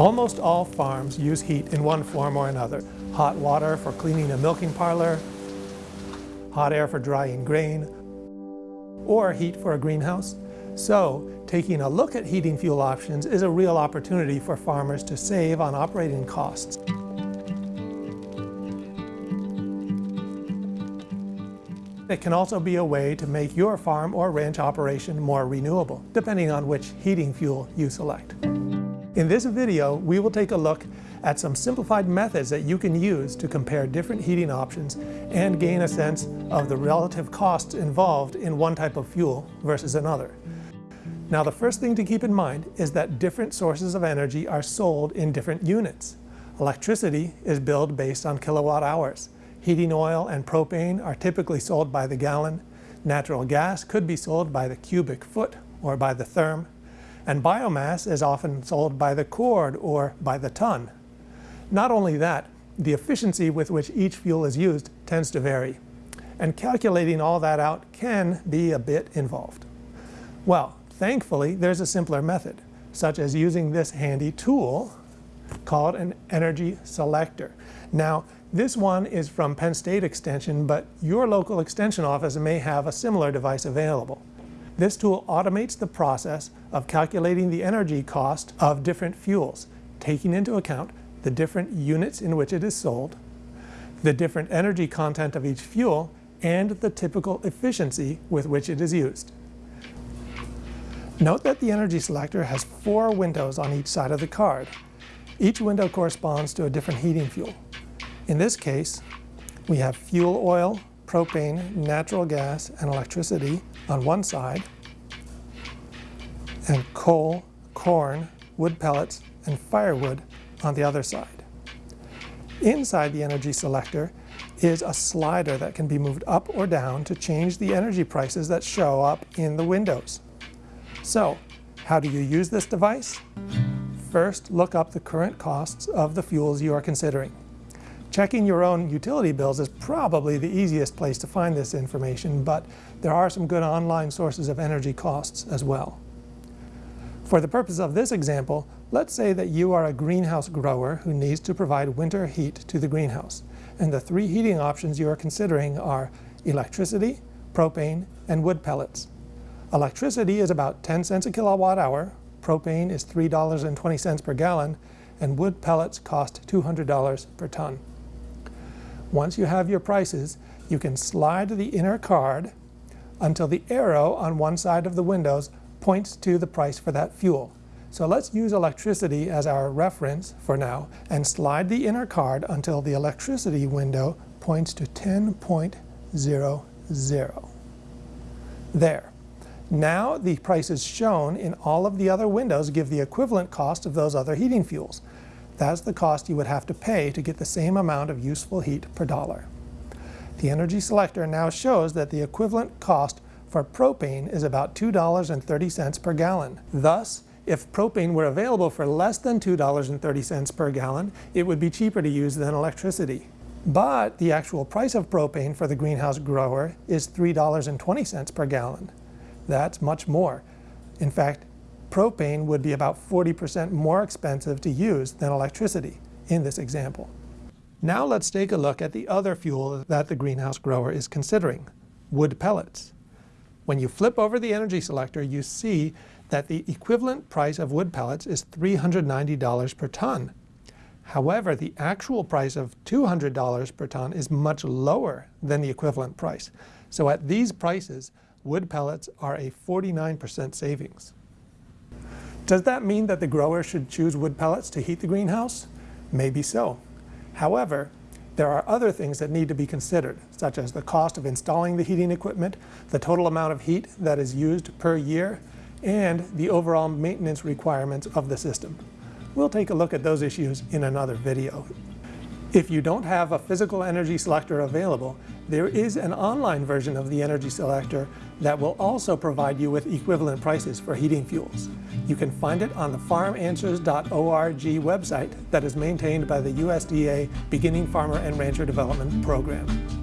Almost all farms use heat in one form or another. Hot water for cleaning a milking parlor, hot air for drying grain, or heat for a greenhouse. So, taking a look at heating fuel options is a real opportunity for farmers to save on operating costs. It can also be a way to make your farm or ranch operation more renewable, depending on which heating fuel you select. In this video, we will take a look at some simplified methods that you can use to compare different heating options and gain a sense of the relative costs involved in one type of fuel versus another. Now the first thing to keep in mind is that different sources of energy are sold in different units. Electricity is billed based on kilowatt hours. Heating oil and propane are typically sold by the gallon. Natural gas could be sold by the cubic foot or by the therm. And biomass is often sold by the cord or by the ton. Not only that, the efficiency with which each fuel is used tends to vary. And calculating all that out can be a bit involved. Well, thankfully, there's a simpler method, such as using this handy tool called an energy selector. Now, this one is from Penn State Extension, but your local extension office may have a similar device available. This tool automates the process of calculating the energy cost of different fuels, taking into account the different units in which it is sold, the different energy content of each fuel, and the typical efficiency with which it is used. Note that the energy selector has four windows on each side of the card. Each window corresponds to a different heating fuel. In this case, we have fuel oil, propane, natural gas, and electricity on one side, and coal, corn, wood pellets, and firewood on the other side. Inside the energy selector is a slider that can be moved up or down to change the energy prices that show up in the windows. So, how do you use this device? First, look up the current costs of the fuels you are considering. Checking your own utility bills is probably the easiest place to find this information, but there are some good online sources of energy costs as well. For the purpose of this example, let's say that you are a greenhouse grower who needs to provide winter heat to the greenhouse, and the three heating options you are considering are electricity, propane, and wood pellets. Electricity is about 10 cents a kilowatt hour, propane is $3.20 per gallon, and wood pellets cost $200 per ton. Once you have your prices, you can slide the inner card until the arrow on one side of the windows points to the price for that fuel. So let's use electricity as our reference for now and slide the inner card until the electricity window points to 10.00. There. Now the prices shown in all of the other windows give the equivalent cost of those other heating fuels. That's the cost you would have to pay to get the same amount of useful heat per dollar. The energy selector now shows that the equivalent cost for propane is about $2.30 per gallon. Thus, if propane were available for less than $2.30 per gallon, it would be cheaper to use than electricity. But the actual price of propane for the greenhouse grower is $3.20 per gallon. That's much more. In fact, propane would be about 40% more expensive to use than electricity in this example. Now let's take a look at the other fuel that the greenhouse grower is considering, wood pellets. When you flip over the energy selector, you see that the equivalent price of wood pellets is $390 per ton. However, the actual price of $200 per ton is much lower than the equivalent price. So at these prices, wood pellets are a 49% savings. Does that mean that the grower should choose wood pellets to heat the greenhouse? Maybe so. However, there are other things that need to be considered, such as the cost of installing the heating equipment, the total amount of heat that is used per year, and the overall maintenance requirements of the system. We'll take a look at those issues in another video. If you don't have a physical energy selector available, there is an online version of the energy selector that will also provide you with equivalent prices for heating fuels. You can find it on the farmanswers.org website that is maintained by the USDA Beginning Farmer and Rancher Development Program.